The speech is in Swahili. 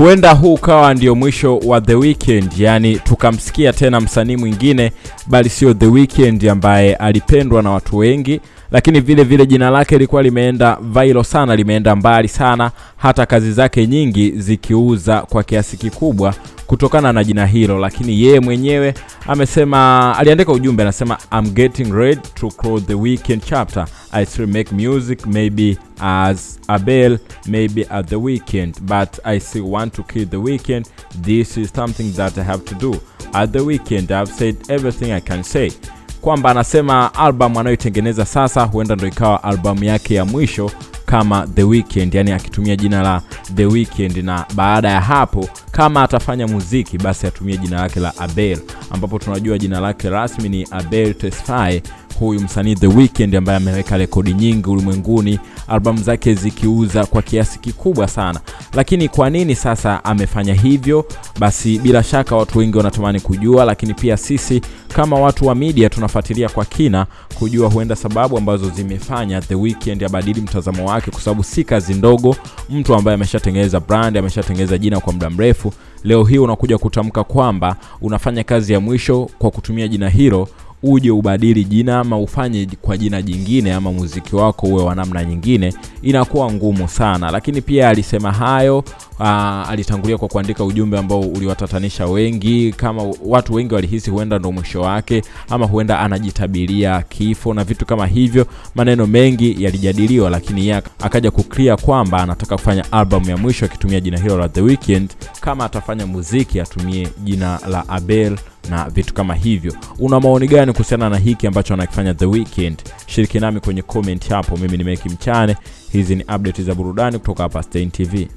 huenda huu ukawa ndio mwisho wa The Weeknd, yani tukamsikia tena msanii mwingine, bali sio The Weeknd ambaye alipendwa na watu wengi, lakini vile vile jina lake lilikuwa limeenda viral sana, limeenda mbali sana, hata kazi zake nyingi zikiuza kwa kiasi kikubwa kutokana na jina hilo. Lakini yeye mwenyewe amesema, aliandika ujumbe anasema, I'm getting ready to close the weekend chapter. I still make music maybe as Abel maybe at the weekend but I still want to kill the weekend. This is something that I have to do. At the weekend I've said everything I can say kwamba anasema albamu anayoitengeneza sasa huenda ndo ikawa albamu yake ya mwisho kama The weekend yani akitumia jina la The weekend na baada ya hapo kama atafanya muziki basi atumie jina lake la Abel, ambapo tunajua jina lake rasmi ni Abel Tesfaye huyu msanii The Weeknd ambaye ameweka rekodi nyingi ulimwenguni, albamu zake zikiuza kwa kiasi kikubwa sana. Lakini kwa nini sasa amefanya hivyo? Basi bila shaka watu wengi wanatamani kujua, lakini pia sisi kama watu wa media tunafuatilia kwa kina kujua huenda sababu ambazo zimefanya The Weeknd abadili mtazamo wake, kwa sababu si kazi ndogo. Mtu ambaye ameshatengeneza brand, ameshatengeneza jina kwa muda mrefu, leo hii unakuja kutamka kwamba unafanya kazi ya mwisho kwa kutumia jina hilo uje ubadili jina ama ufanye kwa jina jingine ama muziki wako uwe wa namna nyingine, inakuwa ngumu sana. Lakini pia alisema hayo aa, alitangulia kwa kuandika ujumbe ambao uliwatatanisha wengi, kama watu wengi walihisi huenda ndo mwisho wake ama huenda anajitabiria kifo na vitu kama hivyo. Maneno mengi yalijadiliwa, lakini yeye akaja kuclear kwamba anataka kufanya album ya mwisho akitumia jina hilo la The weekend Kama atafanya muziki atumie jina la Abel na vitu kama hivyo. Una maoni gani kuhusiana na hiki ambacho anakifanya The weekend Shiriki nami kwenye comment hapo. Mimi ni Meki Mchane, hizi ni update za burudani kutoka hapa Stein TV.